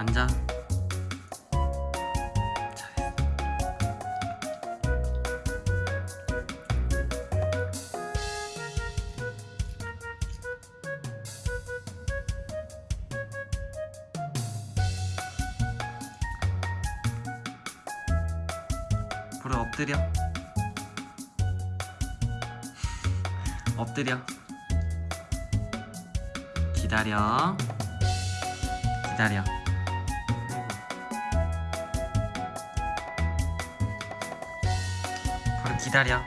앉아. 불을 엎드려. 엎드려. 기다려. 기다려. 기다려.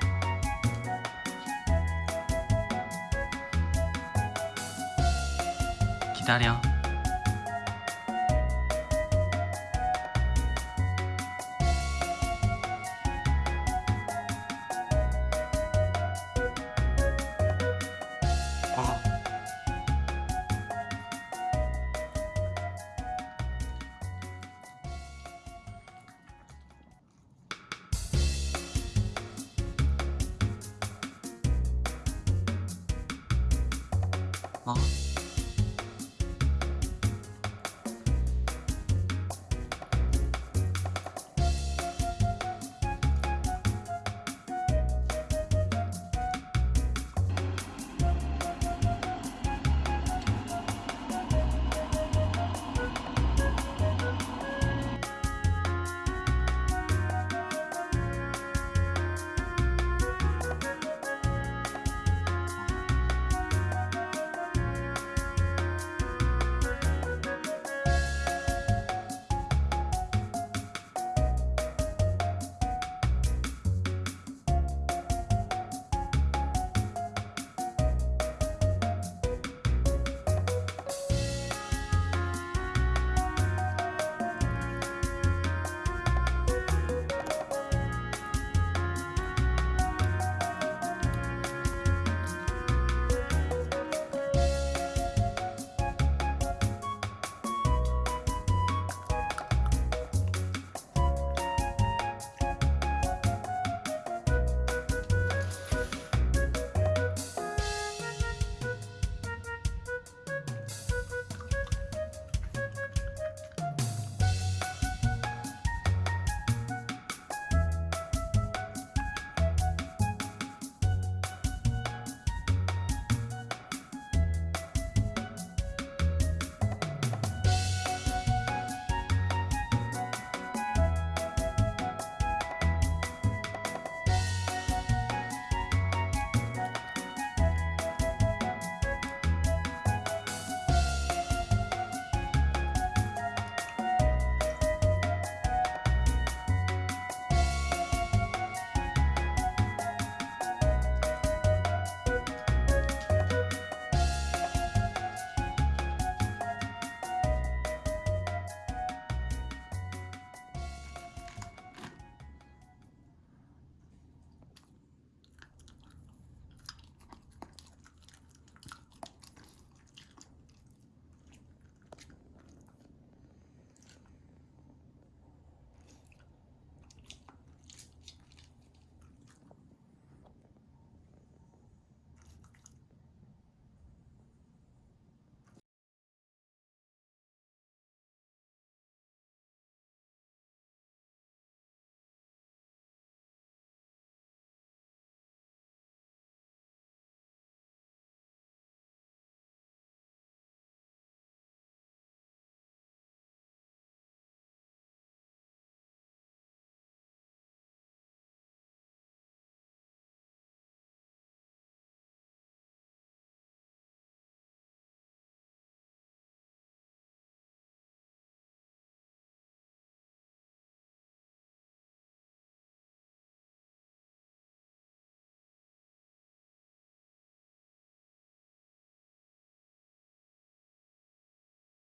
기다려. 啊。